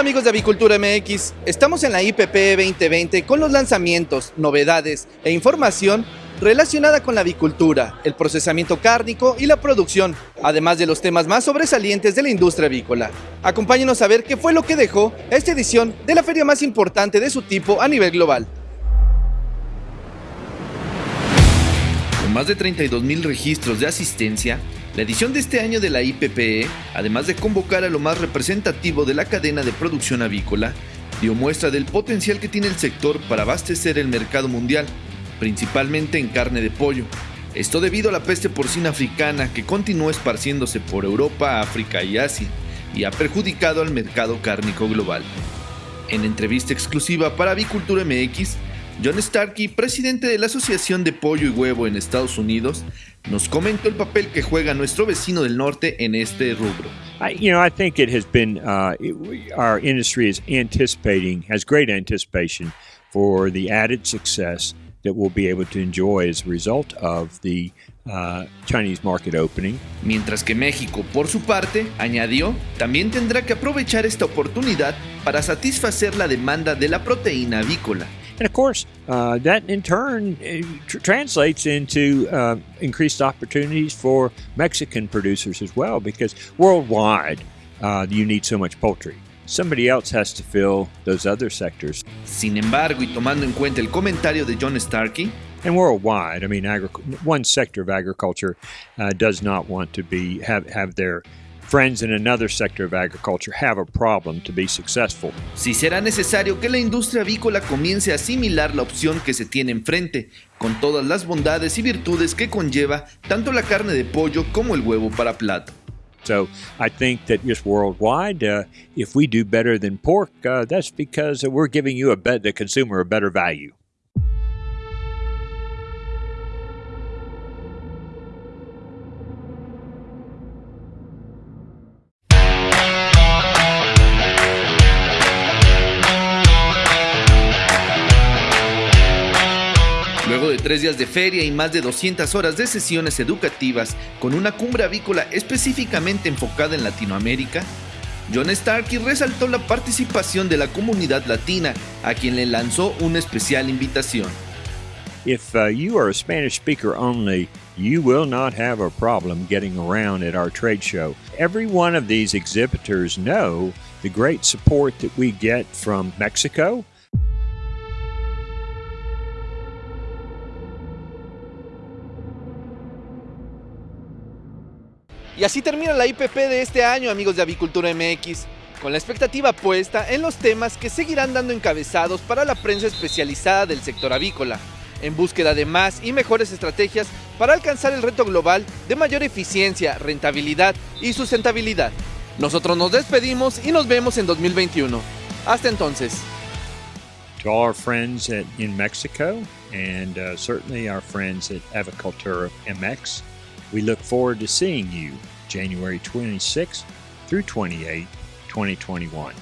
Hola amigos de Avicultura MX, estamos en la IPP 2020 con los lanzamientos, novedades e información relacionada con la avicultura, el procesamiento cárnico y la producción, además de los temas más sobresalientes de la industria avícola. Acompáñenos a ver qué fue lo que dejó esta edición de la feria más importante de su tipo a nivel global. Con más de 32 mil registros de asistencia, la edición de este año de la IPPE, además de convocar a lo más representativo de la cadena de producción avícola, dio muestra del potencial que tiene el sector para abastecer el mercado mundial, principalmente en carne de pollo. Esto debido a la peste porcina africana que continúa esparciéndose por Europa, África y Asia y ha perjudicado al mercado cárnico global. En entrevista exclusiva para Avicultura MX, John Starkey, presidente de la Asociación de Pollo y Huevo en Estados Unidos, nos comentó el papel que juega nuestro vecino del norte en este rubro. I, you know, I think it has been uh, our industry is anticipating, has great anticipation for the added success that we'll be able to enjoy as a result of the uh, Chinese market opening. Mientras que México, por su parte, añadió, también tendrá que aprovechar esta oportunidad para satisfacer la demanda de la proteína avícola. And of course, uh, that in turn uh, tr- translates into uh, increased opportunities for Mexican producers as well, because worldwide, uh, you need so much poultry. Somebody else has to fill those other sectors. Sin embargo, y tomando en cuenta el comentario de John Starkey, And worldwide, I mean, agri- one sector of agriculture uh, does not want to be have, have their friends in another sector of agriculture have a problem to be successful. si será necesario que la industria avícola comience a asimilar la opción que se tiene enfrente, con todas las bondades y virtudes que conlleva tanto la carne de pollo como el huevo para plato. So I think that just worldwide, uh, if we do better than pork, uh, that's because we're giving you a bet the consumer a better value. Tres días de feria y más de 200 horas de sesiones educativas con una cumbre avícola específicamente enfocada en Latinoamérica, John Starkey resaltó la participación de la comunidad latina, a quien le lanzó una especial invitación. If uh, you are a Spanish speaker only, you will not have a problem getting around at our trade show. Every one of these exhibitors know the great support that we get from Mexico, Y así termina la IPP de este año, amigos de Avicultura MX, con la expectativa puesta en los temas que seguirán dando encabezados para la prensa especializada del sector avícola, en búsqueda de más y mejores estrategias para alcanzar el reto global de mayor eficiencia, rentabilidad y sustentabilidad. Nosotros nos despedimos y nos vemos en 2021. Hasta entonces. to our friends in Mexico, and uh, certainly our friends at Avicultura MX. We look forward to seeing you January 26th through 28, 2021.